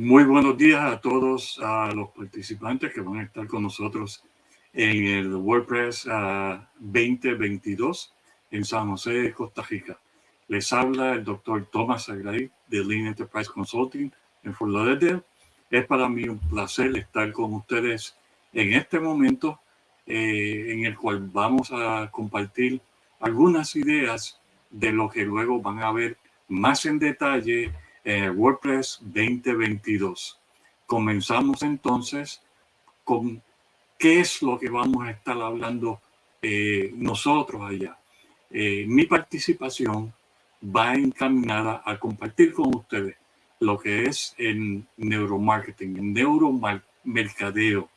Muy buenos días a todos a los participantes que van a estar con nosotros en el WordPress 2022 ah, en San José, Costa Rica. Les habla el doctor Thomas Agray de Lean Enterprise Consulting en Fort Lauderdale. Es para mí un placer estar con ustedes en este momento eh, en el cual vamos a compartir algunas ideas de lo que luego van a ver más en detalle eh, WordPress 2022. Comenzamos entonces con qué es lo que vamos a estar hablando eh, nosotros allá. Eh, mi participación va encaminada a compartir con ustedes lo que es el neuromarketing, el neuromercadeo.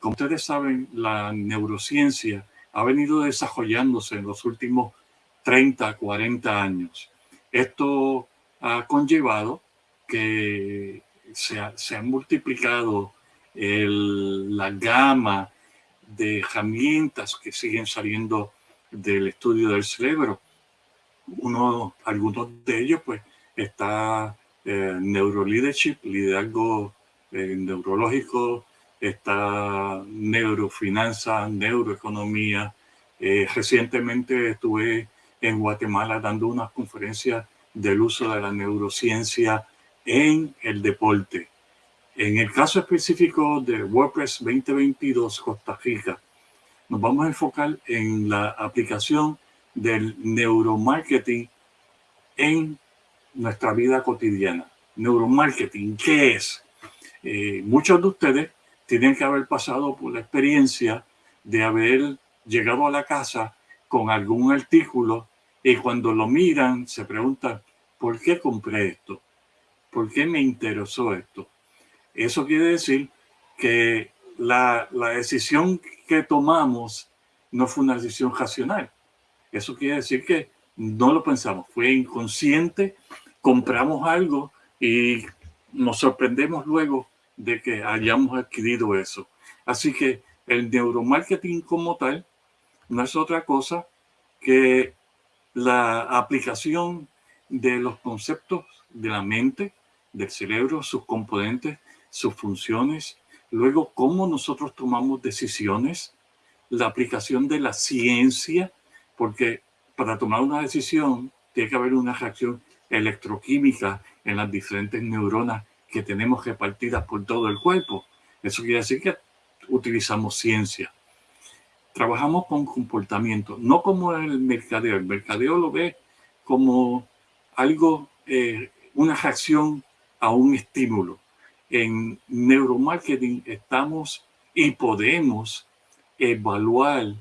Como ustedes saben, la neurociencia ha venido desarrollándose en los últimos 30, 40 años. Esto ha conllevado que se, ha, se han multiplicado el, la gama de herramientas que siguen saliendo del estudio del cerebro. Uno, algunos de ellos, pues, está eh, neuroleadership, liderazgo eh, neurológico, está neurofinanza, neuroeconomía. Eh, recientemente estuve en Guatemala dando unas conferencias del uso de la neurociencia en el deporte. En el caso específico de WordPress 2022 Costa Rica, nos vamos a enfocar en la aplicación del neuromarketing en nuestra vida cotidiana. Neuromarketing, ¿qué es? Eh, muchos de ustedes tienen que haber pasado por la experiencia de haber llegado a la casa con algún artículo y cuando lo miran, se preguntan, ¿por qué compré esto? ¿Por qué me interesó esto? Eso quiere decir que la, la decisión que tomamos no fue una decisión racional. Eso quiere decir que no lo pensamos, fue inconsciente, compramos algo y nos sorprendemos luego de que hayamos adquirido eso. Así que el neuromarketing como tal no es otra cosa que la aplicación de los conceptos de la mente, del cerebro, sus componentes, sus funciones, luego cómo nosotros tomamos decisiones, la aplicación de la ciencia, porque para tomar una decisión tiene que haber una reacción electroquímica en las diferentes neuronas que tenemos repartidas por todo el cuerpo. Eso quiere decir que utilizamos ciencia trabajamos con comportamiento, no como el mercadeo. El mercadeo lo ve como algo, eh, una reacción a un estímulo. En neuromarketing estamos y podemos evaluar,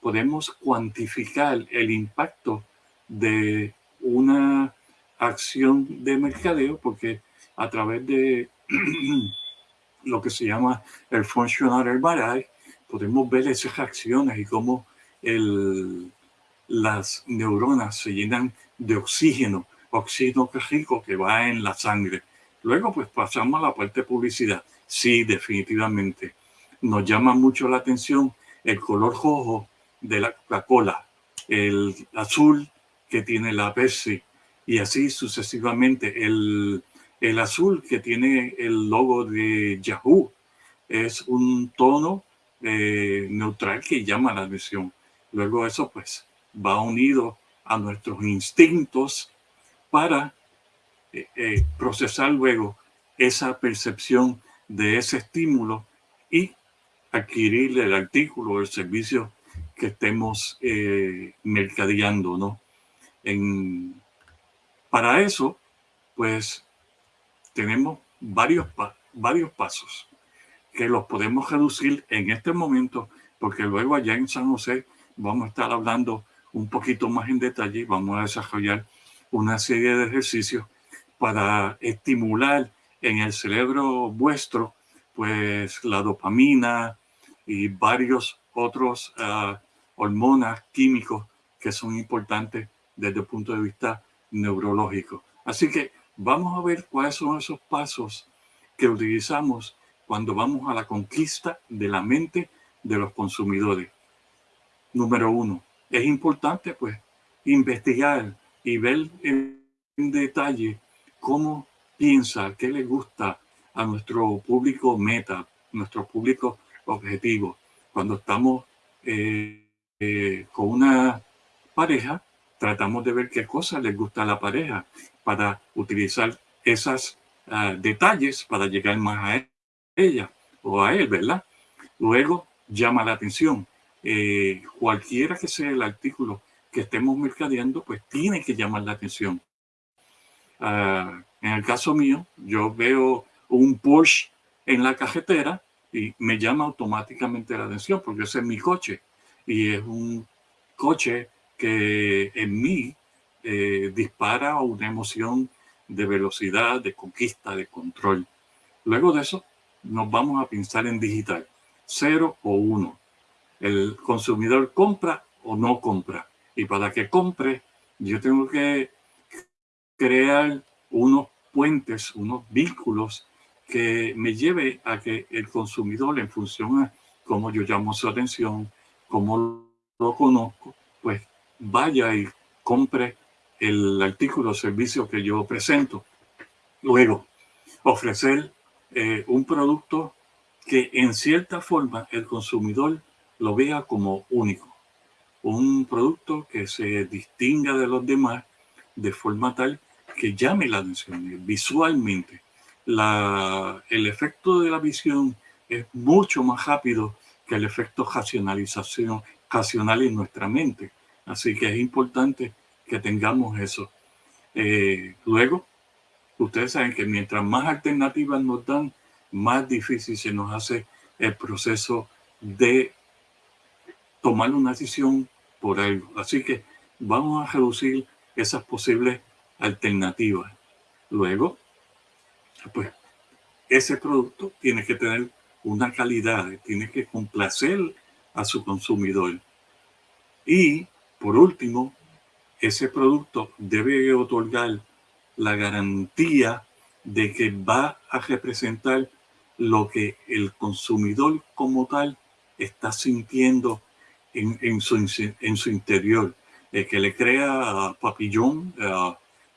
podemos cuantificar el impacto de una acción de mercadeo porque a través de lo que se llama el functional herbarife podemos ver esas reacciones y cómo el, las neuronas se llenan de oxígeno, oxígeno rico que va en la sangre. Luego pues pasamos a la parte de publicidad. Sí, definitivamente. Nos llama mucho la atención el color rojo de la Coca-Cola, el azul que tiene la Pepsi y así sucesivamente. El, el azul que tiene el logo de Yahoo es un tono eh, neutral que llama la atención. Luego eso pues va unido a nuestros instintos para eh, eh, procesar luego esa percepción de ese estímulo y adquirir el artículo o el servicio que estemos mercadeando, ¿no? En, para eso, pues, tenemos varios, varios pasos que los podemos reducir en este momento, porque luego allá en San José vamos a estar hablando un poquito más en detalle vamos a desarrollar una serie de ejercicios para estimular en el cerebro vuestro pues la dopamina y varios otros uh, hormonas químicos que son importantes desde el punto de vista neurológico. Así que vamos a ver cuáles son esos pasos que utilizamos cuando vamos a la conquista de la mente de los consumidores. Número uno, es importante pues investigar y ver en, detalle cómo piensa, qué le gusta a nuestro público meta, nuestro público objetivo. Cuando estamos eh, eh, con una pareja, tratamos de ver qué cosas les gusta a la pareja para utilizar esos ah, detalles para llegar más a ella o a él, ¿verdad? Luego llama la atención. Eh, cualquiera que sea el artículo que estemos mercadeando, pues tiene que llamar la atención. Ah, en el caso mío, yo veo un Porsche en la cajetera y me llama automáticamente la atención porque ese es mi coche y es un coche que en mí eh, dispara una emoción de velocidad, de conquista, de control. Luego de eso, nos vamos a pensar en digital, cero o uno. El consumidor compra o no compra. Y para que compre, yo tengo que crear unos puentes, unos vínculos que me lleve a que el consumidor, en función a cómo yo llamo su atención, cómo lo conozco, pues vaya y compre el artículo o servicio que yo presento. Luego, ofrecer eh, un producto que en cierta forma el consumidor lo vea como único. Un producto que se distinga de los demás de forma tal que llame la atención visualmente. La, el efecto de la visión es mucho más rápido que el efecto racionalización racional en nuestra mente. Así que es importante que tengamos eso. Eh, luego, ustedes saben que mientras más alternativas nos dan, más difícil se nos hace el proceso de tomar una decisión por algo. Así que vamos a reducir esas posibles alternativas. Luego, pues ese producto tiene que tener una calidad, tiene que complacer a su consumidor. Y por último, ese producto debe otorgar la garantía de que va a representar lo que el consumidor como tal está sintiendo en, su, en su, interior, eh, que le crea papillón,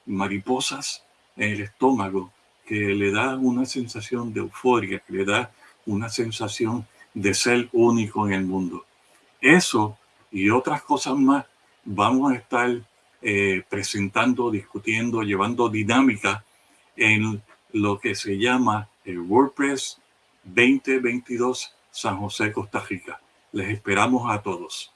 mariposas en el estómago, que le da una sensación de euforia, que le da una sensación de ser único en el mundo. Eso y otras cosas más vamos a estar eh, presentando, discutiendo, llevando dinámica en lo que se llama el WordPress 2022 San José, Costa Rica. Les esperamos a todos.